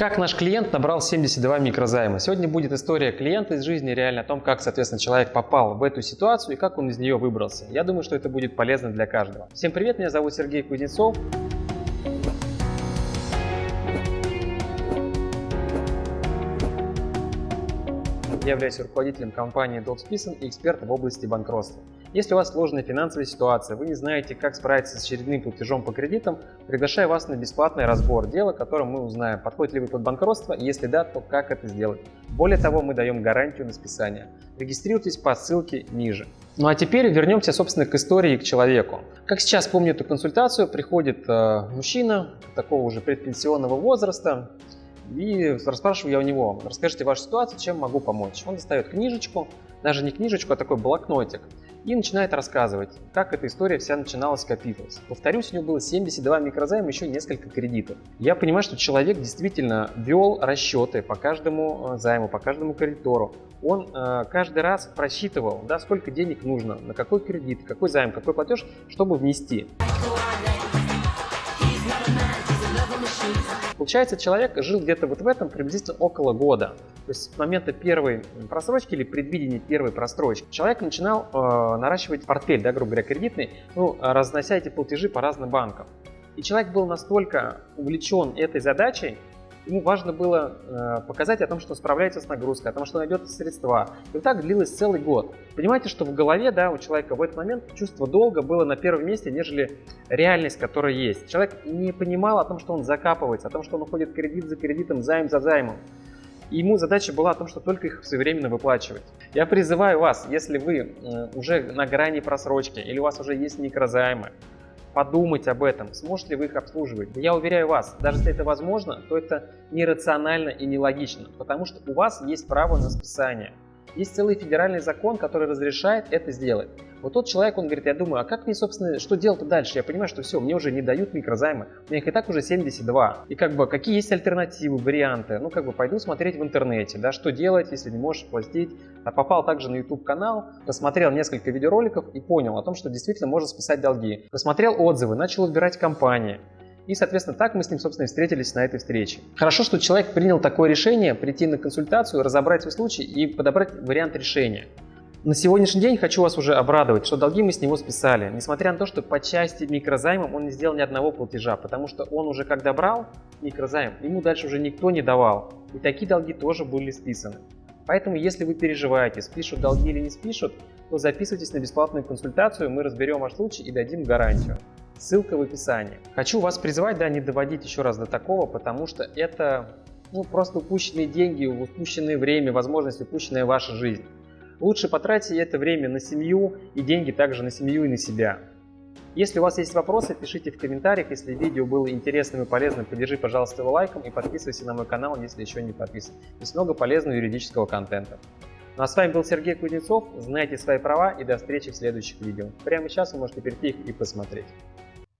Как наш клиент набрал 72 микрозайма? Сегодня будет история клиента из жизни, реально о том, как, соответственно, человек попал в эту ситуацию и как он из нее выбрался. Я думаю, что это будет полезно для каждого. Всем привет, меня зовут Сергей Кузнецов. Я являюсь руководителем компании DotSpison и экспертом в области банкротства. Если у вас сложная финансовая ситуация, вы не знаете, как справиться с очередным платежом по кредитам, приглашаю вас на бесплатный разбор дела, которым мы узнаем, подходит ли вы под банкротство, и если да, то как это сделать. Более того, мы даем гарантию на списание. Регистрируйтесь по ссылке ниже. Ну а теперь вернемся, собственно, к истории и к человеку. Как сейчас помню эту консультацию, приходит э, мужчина такого уже предпенсионного возраста, и расспрашиваю я у него, расскажите вашу ситуацию, чем могу помочь. Он достает книжечку, даже не книжечку, а такой блокнотик и начинает рассказывать, как эта история вся начиналась, копилась. Повторюсь, у него было 72 микрозайма, еще несколько кредитов. Я понимаю, что человек действительно вел расчеты по каждому э, займу, по каждому кредитору. Он э, каждый раз просчитывал, да, сколько денег нужно, на какой кредит, какой займ, какой платеж, чтобы внести. Получается, человек жил где-то вот в этом приблизительно около года. То есть с момента первой просрочки или предвидения первой просрочки человек начинал э, наращивать портфель, да, грубо говоря, кредитный, ну, разнося эти платежи по разным банкам. И человек был настолько увлечен этой задачей, Ему важно было э, показать о том, что он справляется с нагрузкой, о том, что найдет средства. И вот так длилось целый год. Понимаете, что в голове да, у человека в этот момент чувство долга было на первом месте, нежели реальность, которая есть. Человек не понимал о том, что он закапывается, о том, что он уходит кредит за кредитом, займ за займом. И ему задача была о том, что только их своевременно выплачивать. Я призываю вас, если вы э, уже на грани просрочки или у вас уже есть микрозаймы, подумать об этом, сможете ли вы их обслуживать. Я уверяю вас, даже если это возможно, то это нерационально и нелогично, потому что у вас есть право на списание. Есть целый федеральный закон, который разрешает это сделать. Вот тот человек, он говорит, я думаю, а как мне, собственно, что делать дальше? Я понимаю, что все, мне уже не дают микрозаймы, у меня их и так уже 72. И как бы, какие есть альтернативы, варианты? Ну, как бы, пойду смотреть в интернете, да, что делать, если не можешь платить. А попал также на YouTube канал, посмотрел несколько видеороликов и понял о том, что действительно можно списать долги. Посмотрел отзывы, начал выбирать компании. И, соответственно, так мы с ним, собственно, и встретились на этой встрече. Хорошо, что человек принял такое решение, прийти на консультацию, разобрать свой случай и подобрать вариант решения. На сегодняшний день хочу вас уже обрадовать, что долги мы с него списали, несмотря на то, что по части микрозаймом он не сделал ни одного платежа, потому что он уже когда брал микрозайм, ему дальше уже никто не давал, и такие долги тоже были списаны. Поэтому, если вы переживаете, спишут долги или не спишут, то записывайтесь на бесплатную консультацию, мы разберем ваш случай и дадим гарантию. Ссылка в описании. Хочу вас призвать, да, не доводить еще раз до такого, потому что это ну, просто упущенные деньги, упущенное время, возможность, упущенная ваша жизнь. Лучше потратьте это время на семью и деньги также на семью и на себя. Если у вас есть вопросы, пишите в комментариях. Если видео было интересным и полезным, поддержи, пожалуйста, его лайком и подписывайся на мой канал, если еще не подписан. Есть много полезного юридического контента. Ну а с вами был Сергей Кузнецов. Знайте свои права и до встречи в следующих видео. Прямо сейчас вы можете перейти их и посмотреть.